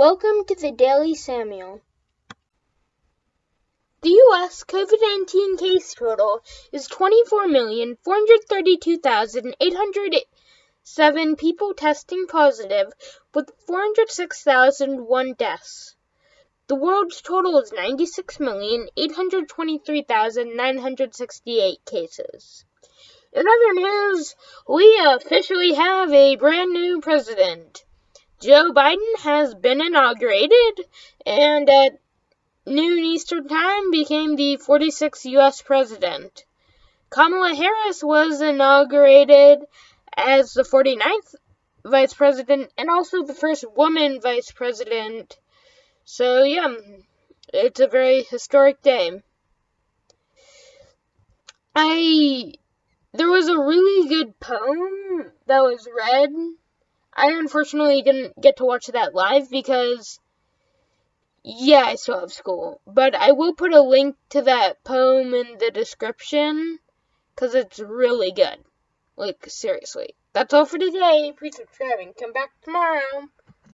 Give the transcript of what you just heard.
Welcome to the Daily Samuel. The U.S. COVID 19 case total is 24,432,807 people testing positive, with 406,001 deaths. The world's total is 96,823,968 cases. In other news, we officially have a brand new president. Joe Biden has been inaugurated and at noon Eastern Time became the 46th U.S. president. Kamala Harris was inaugurated as the 49th vice president and also the first woman vice president. So, yeah, it's a very historic day. I. There was a really good poem that was read I unfortunately didn't get to watch that live because, yeah, I still have school. But I will put a link to that poem in the description because it's really good. Like, seriously. That's all for today. Please subscribe and come back tomorrow.